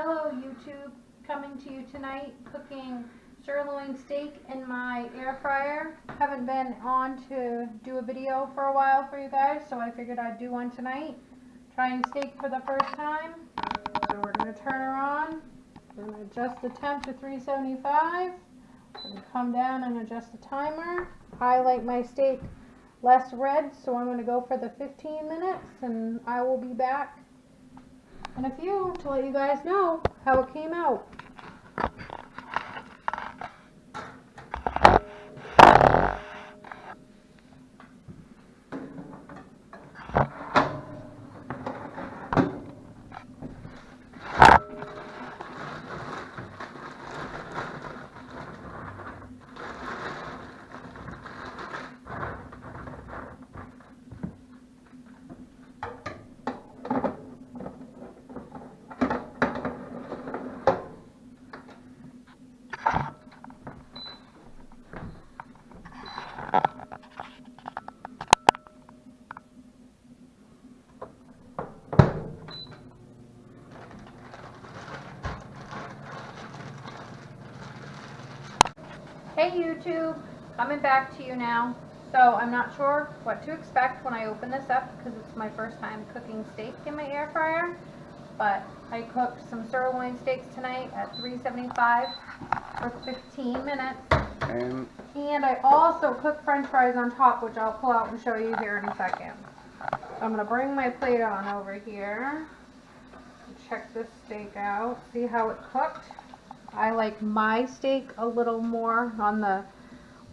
Hello YouTube, coming to you tonight cooking sirloin steak in my air fryer. Haven't been on to do a video for a while for you guys, so I figured I'd do one tonight. Trying steak for the first time. So we're going to turn her on. We're going to adjust the temp to 375. We're going to come down and adjust the timer. I like my steak less red, so I'm going to go for the 15 minutes and I will be back in a few to let you guys know how it came out. Hey YouTube, coming back to you now. So I'm not sure what to expect when I open this up because it's my first time cooking steak in my air fryer. But I cooked some sirloin steaks tonight at 375 for 15 minutes. And And I also cooked french fries on top, which I'll pull out and show you here in a second. I'm going to bring my plate on over here. Check this steak out. See how it cooked? I like my steak a little more on the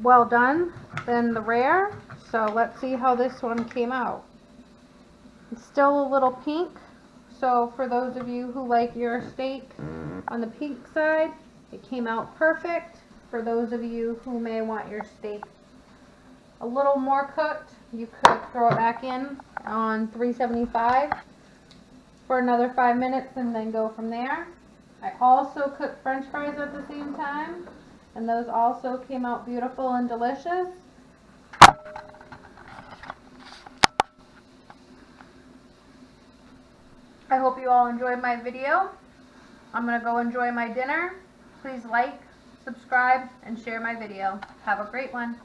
well done than the rare. So let's see how this one came out. It's still a little pink. So for those of you who like your steak on the pink side, it came out perfect. For those of you who may want your steak a little more cooked, you could throw it back in on 375 for another five minutes and then go from there. I also cooked french fries at the same time, and those also came out beautiful and delicious. I hope you all enjoyed my video. I'm going to go enjoy my dinner. Please like, subscribe, and share my video. Have a great one.